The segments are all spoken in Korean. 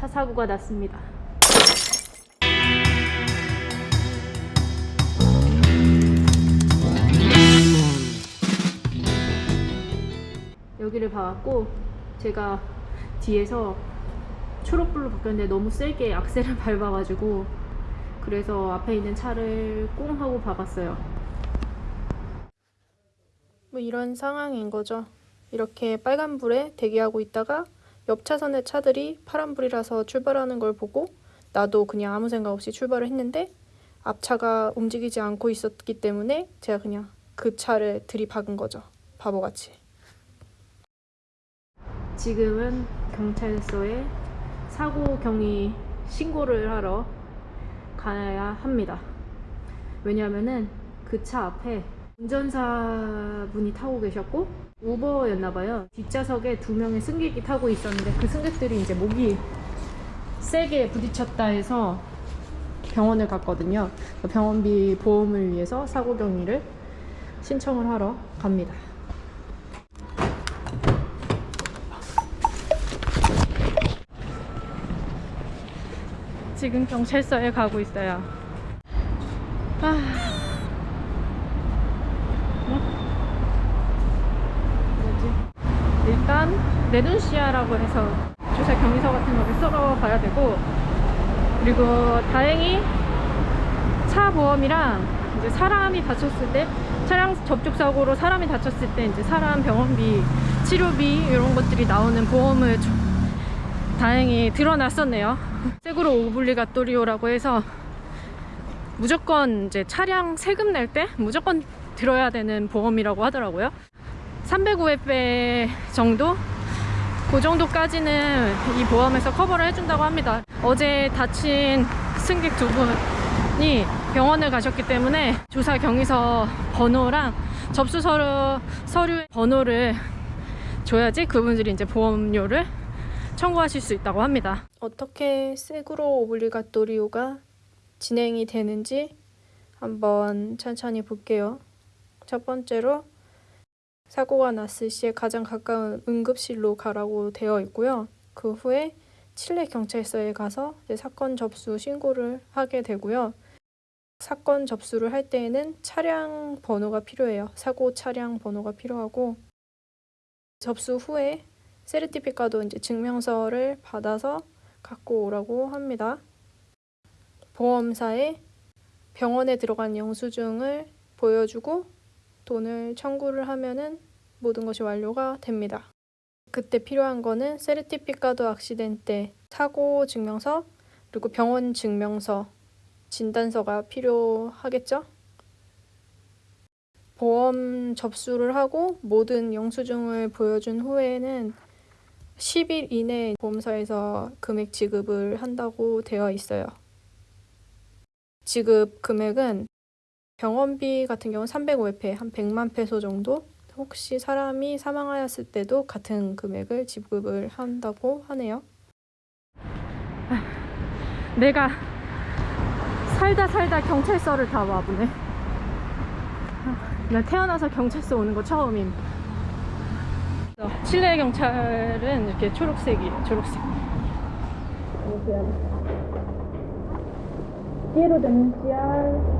차 사고가 났습니다. 여기를 봐왔고 제가 뒤에서 초록불로 바뀌었는데 너무 세게 악셀을 밟아가지고 그래서 앞에 있는 차를 꽁 하고 박았어요. 뭐 이런 상황인 거죠. 이렇게 빨간불에 대기하고 있다가 옆 차선의 차들이 파란불이라서 출발하는 걸 보고 나도 그냥 아무 생각 없이 출발을 했는데 앞차가 움직이지 않고 있었기 때문에 제가 그냥 그 차를 들이박은 거죠. 바보같이. 지금은 경찰서에 사고 경위 신고를 하러 가야 합니다. 왜냐하면은 그 차 앞에 운전사분이 타고 계셨고 우버였나봐요. 뒷좌석에 두 명의 승객이 타고 있었는데 그 승객들이 이제 목이 세게 부딪혔다 해서 병원을 갔거든요. 병원비 보험을 위해서 사고 경위를 신청을 하러 갑니다. 지금 경찰서에 가고 있어요. 아... 일단 레눈시아라고 해서 주사 경위서 같은 거를 가야 되고 그리고 다행히 차 보험이랑 이제 사람이 다쳤을 때 차량 접촉 사고로 사람이 다쳤을 때 이제 사람 병원비 치료비 이런 것들이 나오는 보험을 조- 다행히 드러났었네요. 세그로 오블리가토리오라고 해서 무조건 이제 차량 세금 낼 때 무조건 들어야 되는 보험이라고 하더라고요. 305회 정도? 그 정도까지는 이 보험에서 커버를 해준다고 합니다. 어제 다친 승객 두 분이 병원을 가셨기 때문에 조사 경위서 번호랑 접수 서류, 서류 번호를 줘야지 그분들이 이제 보험료를 청구하실 수 있다고 합니다. 어떻게 세구로 오블리가토리오가 진행이 되는지 한번 천천히 볼게요. 첫 번째로 사고가 났을 시에 가장 가까운 응급실로 가라고 되어 있고요. 그 후에 칠레 경찰서에 가서 사건 접수 신고를 하게 되고요. 사건 접수를 할 때에는 차량 번호가 필요해요. 사고 차량 번호가 필요하고 접수 후에 세르티피카도 이제 증명서를 받아서 갖고 오라고 합니다. 보험사에 병원에 들어간 영수증을 보여주고 돈을 청구를 하면은 모든 것이 완료가 됩니다. 그때 필요한 거는 세르티피카도 악시덴테 사고 증명서 그리고 병원 증명서 진단서가 필요하겠죠? 보험 접수를 하고 모든 영수증을 보여준 후에는 10일 이내에 보험사에서 금액 지급을 한다고 되어 있어요. 지급 금액은 병원비 같은 경우는 305회페 한 100만 페소 정도 혹시 사람이 사망하였을 때도 같은 금액을 지급을 한다고 하네요. 내가 살다 살다 경찰서를 다 와보네. 나 태어나서 경찰서 오는 거 처음임. 어, 칠레 경찰은 이렇게 초록색이 초록색. Denunciar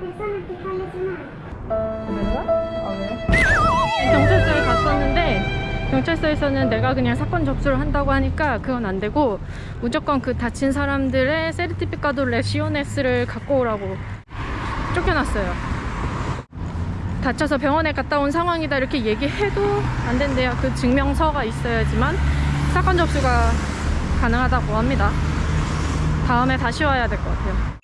personas que están lesionadas. 경찰서에 갔었는데 경찰서에서는 내가 그냥 사건 접수를 한다고 하니까 그건 안 되고 무조건 그 다친 사람들의 세르티피카도 레시오네스를 갖고 오라고 쫓겨났어요. 다쳐서 병원에 갔다 온 상황이다 이렇게 얘기해도 안 된대요. 그 증명서가 있어야지만 사건 접수가 가능하다고 합니다. 다음에 다시 와야 될 것 같아요.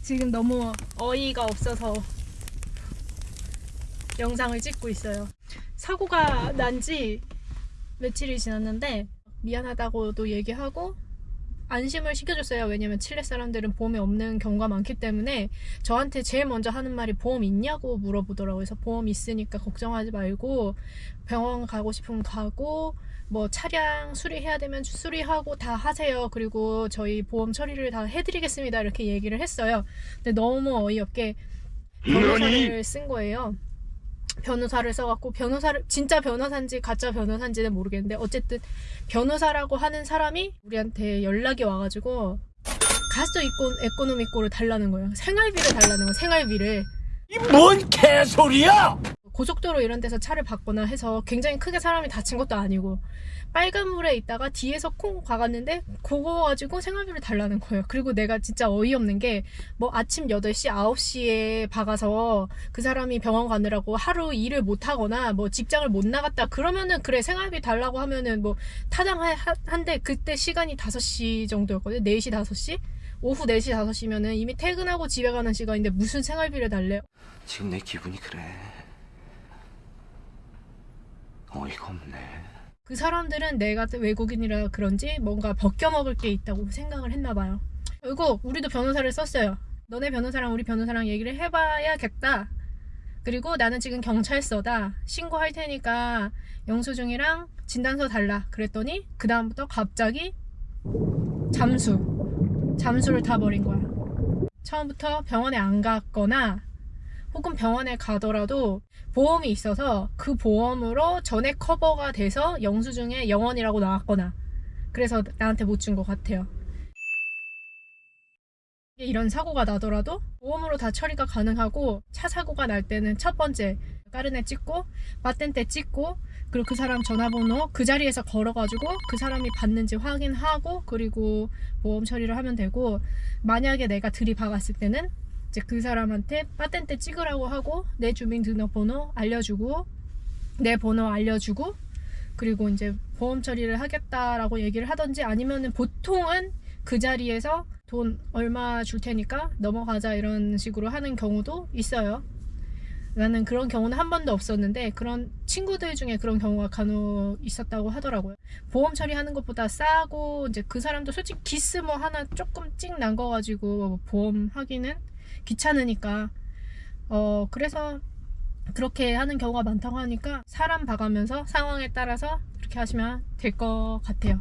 지금 너무 어이가 없어서 영상을 찍고 있어요. 사고가 난 지 며칠이 지났는데 미안하다고도 얘기하고 안심을 시켜줬어요. 왜냐면 칠레 사람들은 보험이 없는 경우가 많기 때문에 저한테 제일 먼저 하는 말이 보험 있냐고 물어보더라고요. 그래서 보험 있으니까 걱정하지 말고 병원 가고 싶으면 가고 뭐 차량 수리해야 되면 수리하고 다 하세요. 그리고 저희 보험 처리를 다 해드리겠습니다. 이렇게 얘기를 했어요. 근데 너무 어이없게 변호사를 쓴 거예요. 변호사를 써갖고 변호사를 진짜 변호사인지 가짜 변호사인지는 모르겠는데 어쨌든 변호사라고 하는 사람이 우리한테 연락이 와가지고 가스트 이코, 에코노미코를 달라는 거예요. 생활비를 달라는 거예요. 생활비를. 뭔 개소리야! 고속도로 이런 데서 차를 받거나 해서 굉장히 크게 사람이 다친 것도 아니고 빨간불에 있다가 뒤에서 콩 박았는데 그거 가지고 생활비를 달라는 거예요. 그리고 내가 진짜 어이없는 게 뭐 아침 8시, 9시에 박아서 그 사람이 병원 가느라고 하루 일을 못 하거나 뭐 직장을 못 나갔다 그러면은 그래 생활비 달라고 하면은 뭐 타당한데 그때 시간이 5시 정도였거든요. 4시, 5시? 오후 4시, 5시면은 이미 퇴근하고 집에 가는 시간인데 무슨 생활비를 달래요? 지금 내 기분이 그래. 어이가 없네. 그 사람들은 내가 외국인이라 그런지 뭔가 벗겨먹을 게 있다고 생각을 했나 봐요. 결국 우리도 변호사를 썼어요. 너네 변호사랑 우리 변호사랑 얘기를 해봐야겠다. 그리고 나는 지금 경찰서다. 신고할 테니까 영수증이랑 진단서 달라. 그랬더니 그 다음부터 갑자기 잠수. 잠수를 타버린 거야. 처음부터 병원에 안 갔거나 혹은 병원에 가더라도 보험이 있어서 그 보험으로 전액 커버가 돼서 영수증에 영원이라고 나왔거나 그래서 나한테 못 준 것 같아요. 이런 사고가 나더라도 보험으로 다 처리가 가능하고 차 사고가 날 때는 첫 번째 까르네 찍고 바텐테 찍고 그리고 그 사람 전화번호 그 자리에서 걸어가지고 그 사람이 받는지 확인하고 그리고 보험 처리를 하면 되고 만약에 내가 들이박았을 때는 이제 그 사람한테 파텐테 찍으라고 하고 내 주민등록번호 알려주고 내 번호 알려주고 그리고 이제 보험 처리를 하겠다라고 얘기를 하던지 아니면은 보통은 그 자리에서 돈 얼마 줄 테니까 넘어가자 이런 식으로 하는 경우도 있어요. 나는 그런 경우는 한 번도 없었는데 그런 친구들 중에 그런 경우가 간혹 있었다고 하더라고요. 보험 처리하는 것보다 싸고 이제 그 사람도 솔직히 기스 뭐 하나 조금 찍 난 거 가지고 보험 하기는 귀찮으니까 어 그래서 그렇게 하는 경우가 많다고 하니까 사람 봐가면서 상황에 따라서 그렇게 하시면 될 것 같아요.